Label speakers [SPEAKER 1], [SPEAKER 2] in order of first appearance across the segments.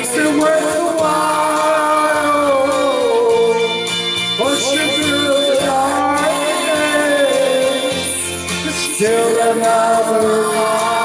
[SPEAKER 1] makes it worthwhile. Pushing through the darkness, still another life.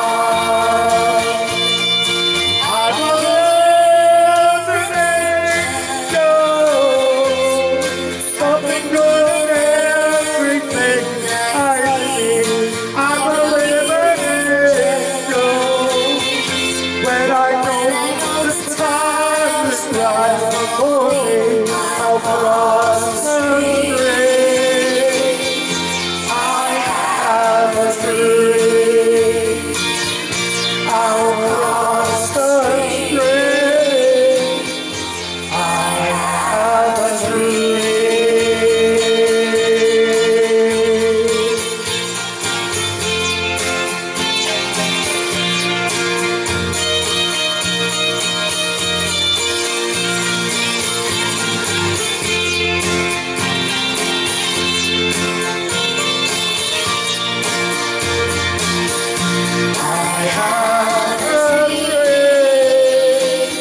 [SPEAKER 1] heart of grace,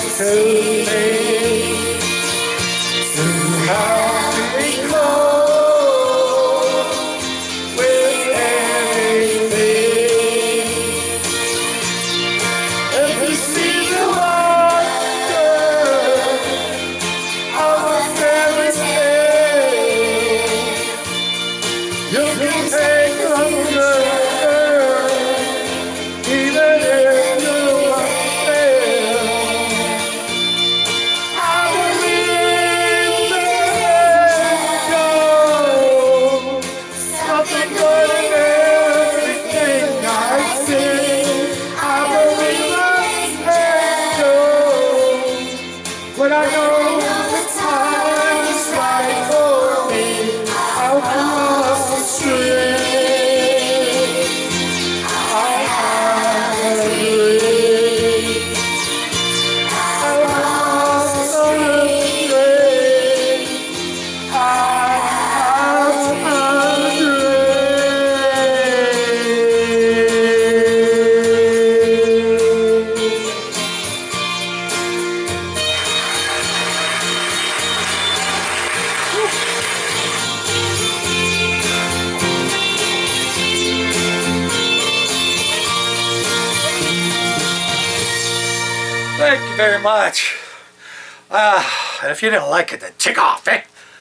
[SPEAKER 1] to sing.
[SPEAKER 2] Thank you very much. Uh, and if you didn't like it, then tick off, eh?